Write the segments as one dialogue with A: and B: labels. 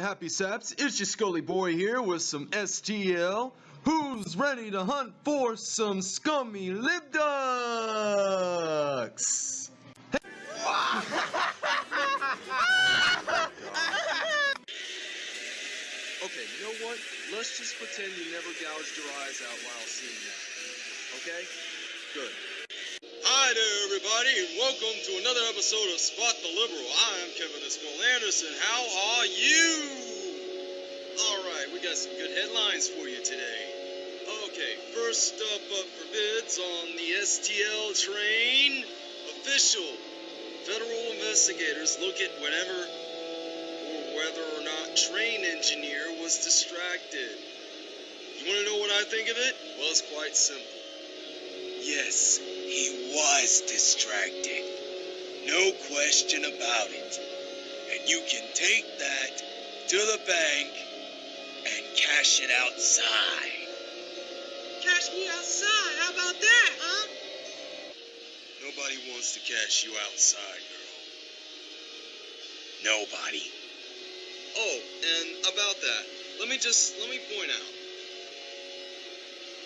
A: you happy saps. It's your Scully Boy here with some STL. Who's ready to hunt for some scummy lip ducks?
B: Okay, you know what? Let's just pretend you never gouged your eyes out while seeing that. Okay? Good.
C: Hi there, everybody, and welcome to another episode of Spot the Liberal. I am Kevin Esquill Anderson. How are you? All right, we got some good headlines for you today. Okay, first up up for bids on the STL train. Official. Federal investigators look at whenever or whether or not train engineer was distracted. You want to know what I think of it? Well, it's quite simple. Yes, he was distracted. No question about it. And you can take that to the bank and cash it outside.
D: Cash me outside. How about that, huh?
C: Nobody wants to cash you outside, girl. Nobody. Oh, and about that, let me just let me point out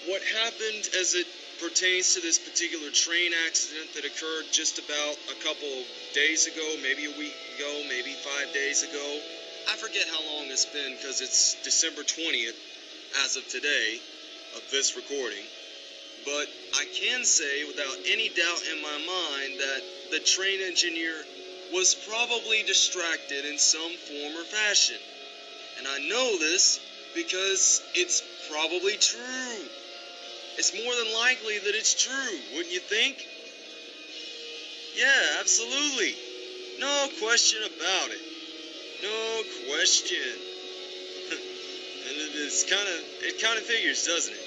C: what happened as it pertains to this particular train accident that occurred just about a couple days ago, maybe a week ago, maybe five days ago. I forget how long it's been because it's December 20th as of today of this recording. But I can say without any doubt in my mind that the train engineer was probably distracted in some form or fashion. And I know this because it's probably true. It's more than likely that it's true, wouldn't you think? Yeah, absolutely. No question about it. No question. and it- it's kind of it kind of figures, doesn't it?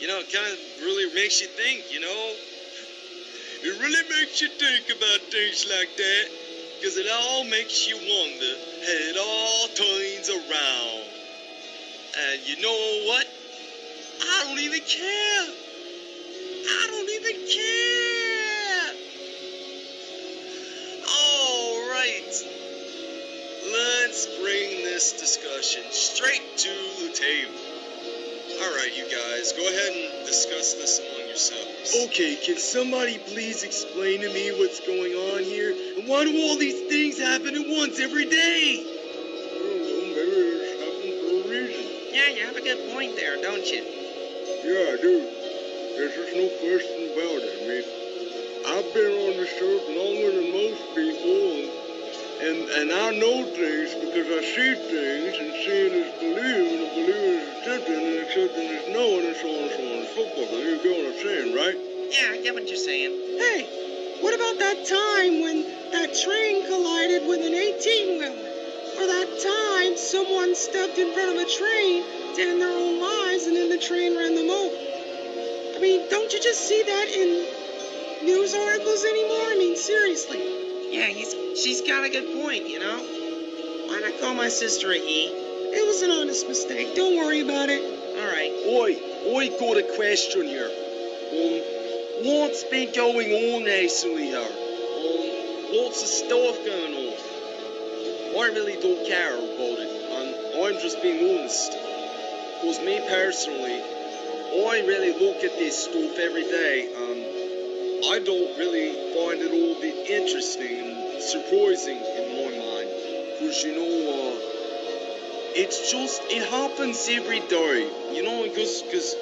C: You know, it kind of really makes you think, you know? It really makes you think about things like that. Because it all makes you wonder how it all turns around. And you know what? I don't even care. I don't even care. All right. Let's bring this discussion straight to the table. All right, you guys, go ahead and discuss this among yourselves.
E: Okay, can somebody please explain to me what's going on here? And why do all these things happen at once every day? I don't know, maybe it's happening for a reason.
D: Yeah, you have a good point there, don't you?
E: Yeah, I do. There's just no question about it. I mean, I've been on the earth longer than most people, and, and, and I know things because I see things, and seeing is believing, and believing is accepting, and accepting is knowing, and so on and so on and so forth. You get what I'm saying, right?
D: Yeah, I get what you're saying.
F: Hey, what about that time when that train collided with an 18 wheeler? Or that time someone stepped in front of a train to end their own lives and then the train ran them over? I mean, don't you just see that in news articles anymore? I mean, seriously.
D: Yeah, he's she's got a good point, you know? Why not call my sister a he?
F: It was an honest mistake. Don't worry about it.
D: Alright.
E: Oi, I got a question here. Um, what's been going on recently here? Um, lots of stuff going on. I really don't care about it, and I'm just being honest. Cause me personally, I really look at this stuff every day, and I don't really find it all that interesting and surprising in my mind. Cause you know, uh, it's just it happens every day, you know. Because, because,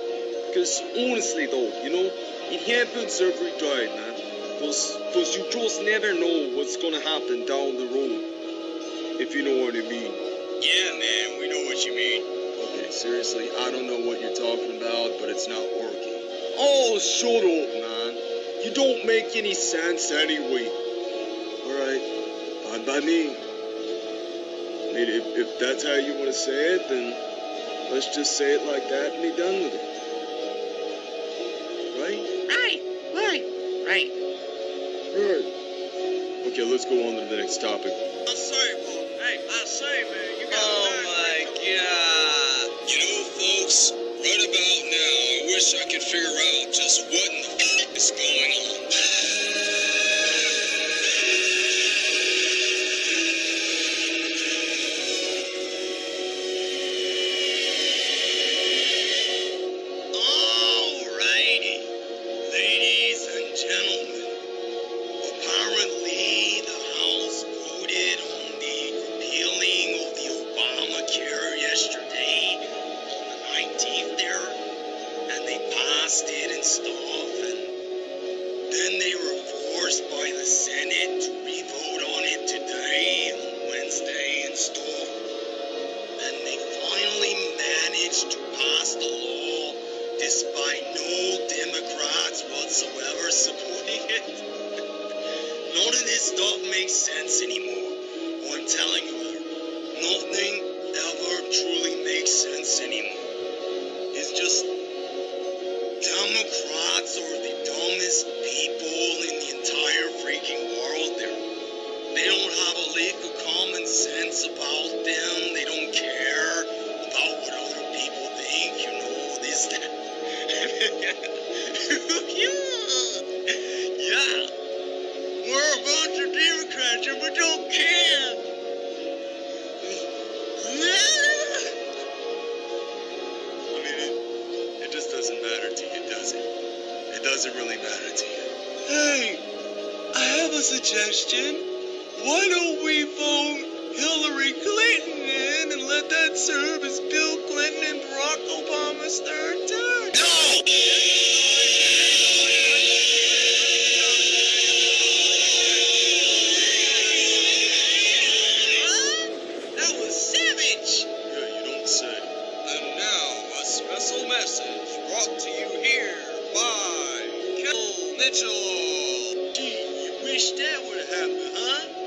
E: because honestly though, you know, it happens every day, man. Because, because you just never know what's gonna happen down the road. If you know what I mean.
C: Yeah, man, we know what you mean.
E: Okay, seriously, I don't know what you're talking about, but it's not working. Oh, shut up, man. You don't make any sense anyway. Alright, fine by me. I mean, if, if that's how you want to say it, then let's just say it like that and be done with it. Right?
D: Right, right, right.
E: Right. Okay, let's go on to the next topic.
C: I say, boy. Hey, I say, man, you got
D: Oh
C: my god. Wish I could figure out just what in the f- is going on. manager, but don't care. I mean, it, it just doesn't matter to you, does it? It doesn't really matter to you. Hey, I have a suggestion. Why don't we vote Hillary Clinton in and let that serve as Bill Clinton and Barack Obama's third term? Special Message brought to you here by Kel Mitchell. Gee, you wish that would happen, huh?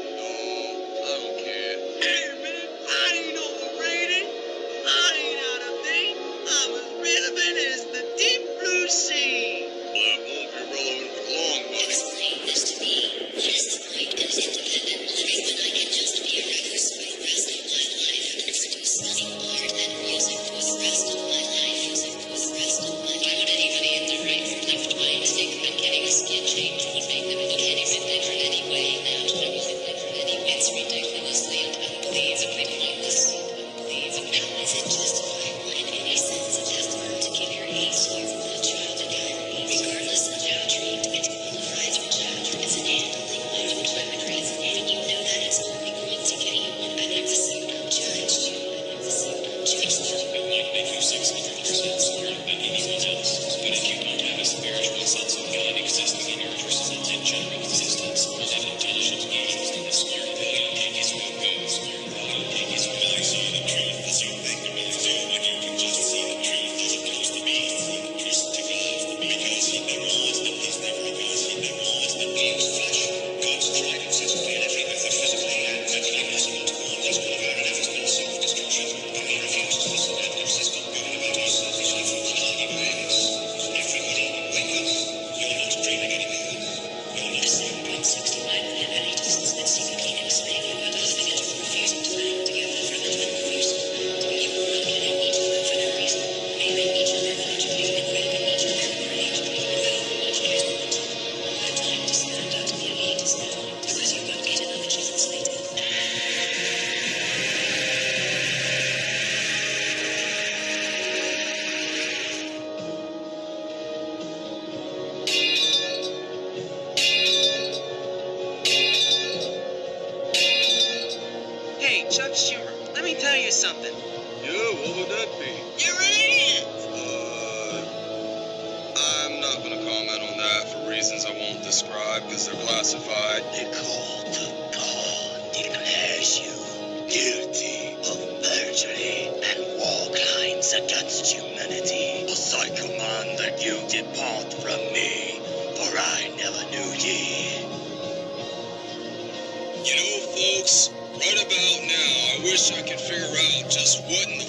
C: wish I could figure out just what in the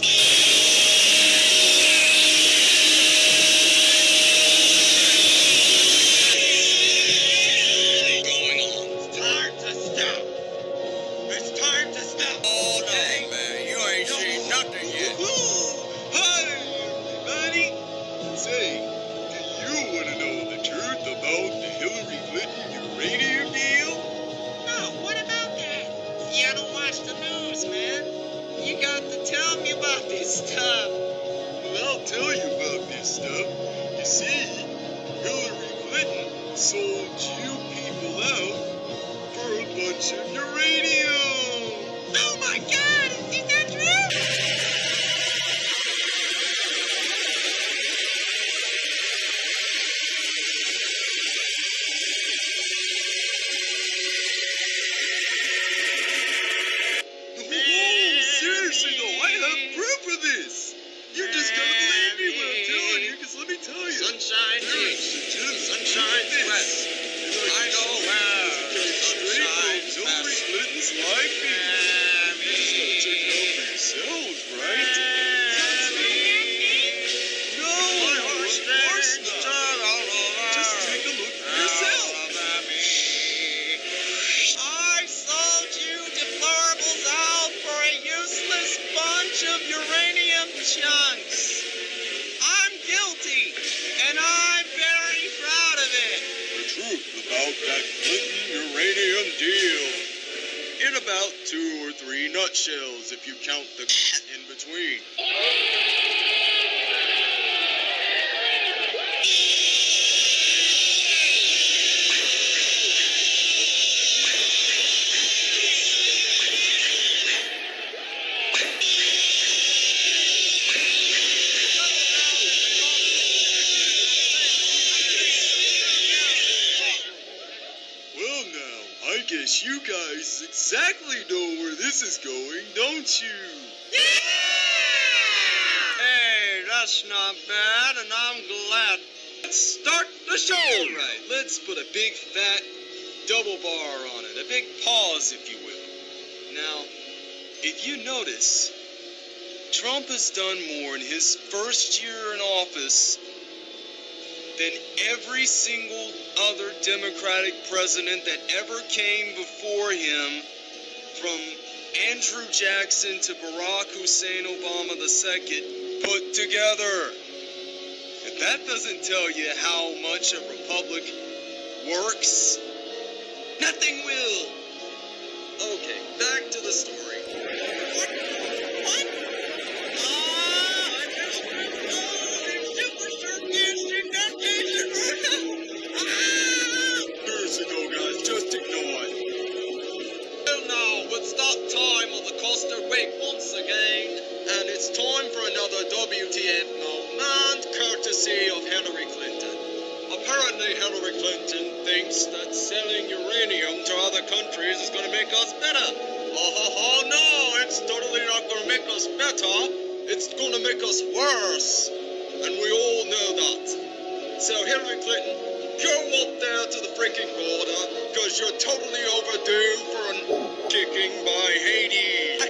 D: stuff.
C: You see, Hillary Clinton sold you people out for a bunch of uranium. This is going, don't you? Yeah!
E: Hey, that's not bad, and I'm glad. Let's start the show.
C: Right, let's put a big fat double bar on it, a big pause, if you will. Now, if you notice, Trump has done more in his first year in office than every single other Democratic president that ever came before him, from Andrew Jackson to Barack Hussein Obama II, put together. If that doesn't tell you how much a republic works, nothing will. Okay, back to the story. Years Apparently, Hillary Clinton thinks that selling uranium to other countries is going to make us better. Oh, ho, ho, no, it's totally not going to make us better. It's going to make us worse. And we all know that. So, Hillary Clinton, go up there to the freaking border, because you're totally overdue for a kicking by Haiti.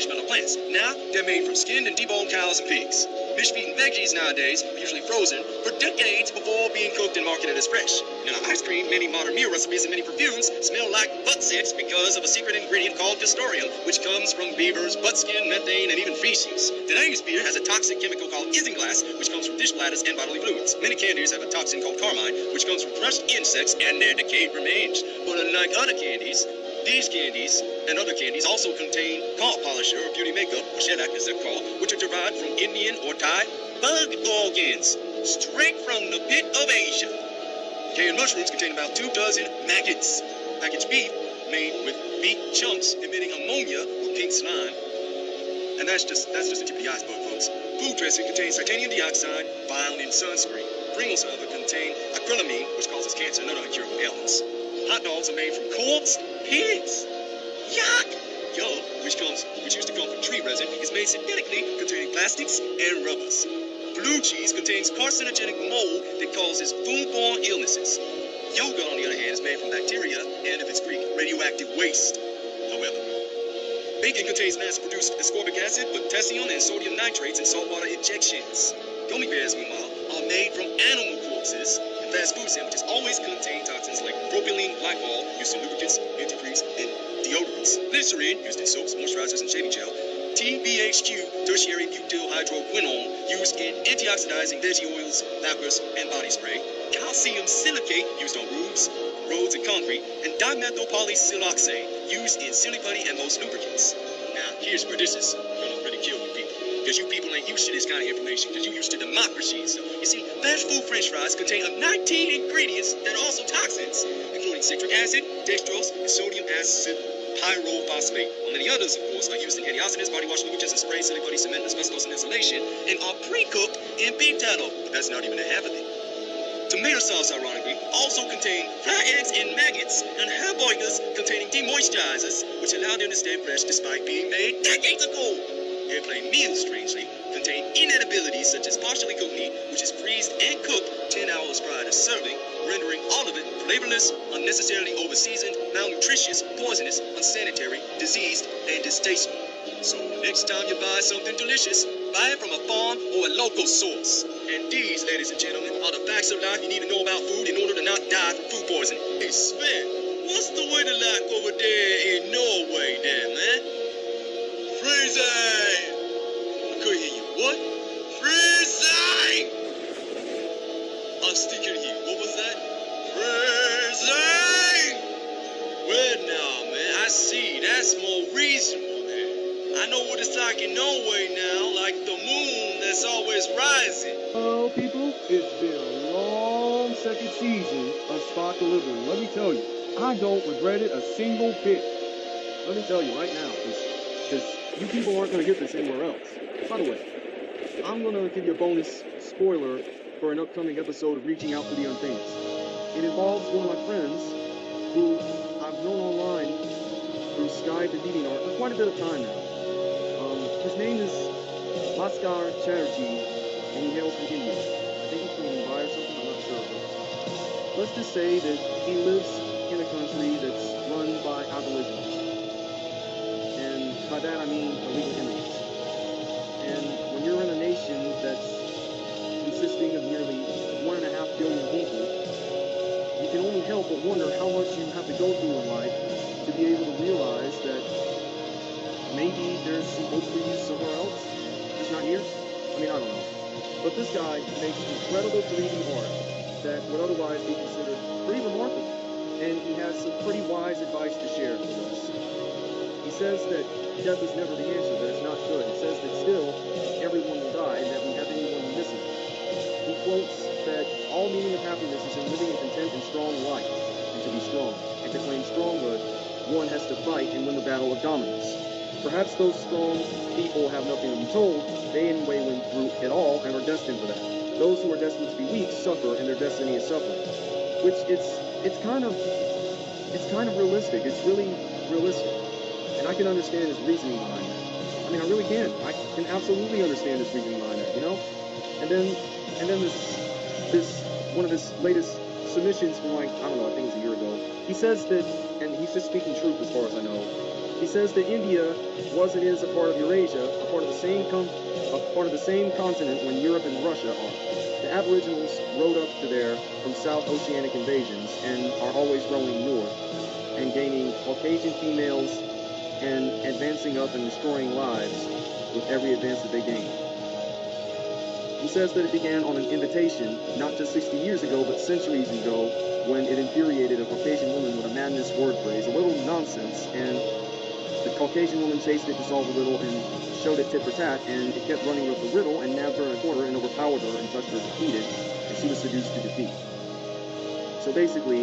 C: Marshmallow plants. Now they're made from skinned and deboned cows and pigs. Fish-eating veggies nowadays are usually frozen for decades before being cooked and marketed as fresh. Now, ice cream, many modern meal recipes, and many perfumes smell like butt sex because of a secret ingredient called castoreum, which comes from beavers, butt skin, methane, and even feces. Today's beer has a toxic chemical called isinglass, which comes from dish bladders and bodily fluids. Many candies have a toxin called carmine, which comes from crushed insects and their decayed remains. But unlike other candies, these candies and other candies also contain car polisher or beauty makeup, or as they're called, which are derived from Indian or Thai bug organs, straight from the pit of Asia. Canned mushrooms contain about two dozen maggots. Packaged beef made with beef chunks emitting ammonia or pink slime. And that's just that's just the tip of the iceberg, folks. Food dressing contains titanium dioxide found in sunscreen. Pringles, however, contain acrylamide, which causes cancer and other incurable ailments. Hot dogs are made from corpse pigs. Yuck! Yuck, which comes, which used to come from tree resin, is made synthetically, containing plastics and rubbers. Blue cheese contains carcinogenic mold that causes foodborne illnesses. Yogurt, on the other hand, is made from bacteria and, if it's Greek, radioactive waste. However, bacon contains mass-produced ascorbic acid, potassium, and sodium nitrates in saltwater injections. Gummy bears, meanwhile, are made from animal corpses, fast food sandwiches always contain toxins like propylene glycol, used in lubricants, antifreeze, and deodorants. Glycerin, used in soaps, moisturizers, and shaving gel. TBHQ, tertiary butyl hydroquinone, used in antioxidizing veggie oils, lacquers, and body spray. Calcium silicate, used on roofs, roads, and concrete. And dimethylpolysiloxane, used in silly putty and most lubricants. Now, here's where this is gonna really kill people. Because you people ain't used to this kind of information, because you used to democracy. So, you see, fast food french fries contain up 19 ingredients that are also toxins, including citric acid, dextrose, and sodium acid pyrophosphate. While many others, of course, are used in antioxidants, body wash lubricants, and spray, silly putty, cement, asbestos, and insulation, and are pre-cooked in beef tallow. But that's not even a half of it. Tomato sauce, ironically, also contain fried eggs and maggots, and hamburgers containing demoisturizers, which allow them to stay fresh despite being made decades ago. Airplane meals, strangely, contain inedibilities such as partially cooked meat, which is freezed and cooked 10 hours prior to serving, rendering all of it flavorless, unnecessarily overseasoned, malnutritious, poisonous, unsanitary, diseased, and distasteful. So next time you buy something delicious, buy it from a farm or a local source. And these, ladies and gentlemen, are the facts of life you need to know about food in order to not die from food poisoning. Hey, Sven, what's the weather like over there in Norway there, man?
G: Hello, people. It's been a long second season of Spot Delivery. Let me tell you, I don't regret it a single bit. Let me tell you right now, because you people aren't going to get this anywhere else. By the way, I'm going to give you a bonus spoiler for an upcoming episode of Reaching Out for the Unfamous. It involves one of my friends who I've known online through Skype and DeviantArt for quite a bit of time now. Um, his name is Bhaskar Chatterjee, and he hails from I think he's from Mumbai or something, I'm not sure. Let's just say that he lives in a country that's run by Aborigines. And by that I mean illegal immigrants. And when you're in a nation that's consisting of nearly one and a half billion people, you can only help but wonder how much you have to go through in life to be able to realize that maybe there's some hope for you somewhere else, just not here. I mean, I don't know. But this guy makes incredible 3D art that would otherwise be considered pretty remarkable. And he has some pretty wise advice to share with us. He says that death is never the answer, that it's not good. He says that still, everyone will die, and that we have anyone we miss. He quotes that all meaning of happiness is in living a content and strong life, and to be strong. And to claim stronghood, one has to fight and win the battle of dominance. Perhaps those strong people have nothing to be told. They anyway went through it all and are destined for that. Those who are destined to be weak suffer, and their destiny is suffering. Which it's it's kind of it's kind of realistic. It's really realistic, and I can understand his reasoning behind that. I mean, I really can. I can absolutely understand his reasoning behind that. You know, and then and then this this one of his latest submissions from like I don't know, I think it was a year ago. He says that, and he's just speaking truth as far as I know. He says that India was and is a part of Eurasia, a part of the same a part of the same continent when Europe and Russia are. The Aboriginals rode up to there from South Oceanic invasions and are always rowing north and gaining Caucasian females and advancing up and destroying lives with every advance that they gain. He says that it began on an invitation, not just 60 years ago, but centuries ago, when it infuriated a Caucasian woman with a madness word phrase, a little nonsense, and the Caucasian woman chased it to solve the riddle and showed it tit for tat, and it kept running with the riddle and nabbed her in a corner and overpowered her and touched her defeated, and she was seduced to defeat. So basically,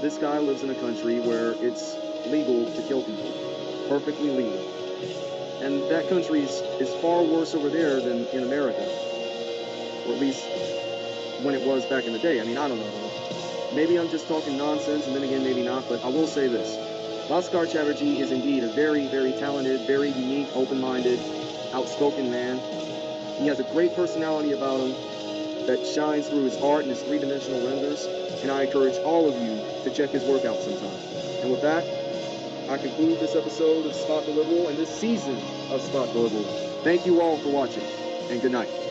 G: this guy lives in a country where it's legal to kill people, perfectly legal. And that country is, is far worse over there than in America, or at least when it was back in the day. I mean, I don't know. Maybe I'm just talking nonsense, and then again, maybe not, but I will say this. Bhaskar Chatterjee is indeed a very, very talented, very unique, open-minded, outspoken man. He has a great personality about him that shines through his art and his three-dimensional renders, and I encourage all of you to check his work out sometime. And with that, I conclude this episode of Spot the Liberal and this season of Spot the Liberal. Thank you all for watching, and good night.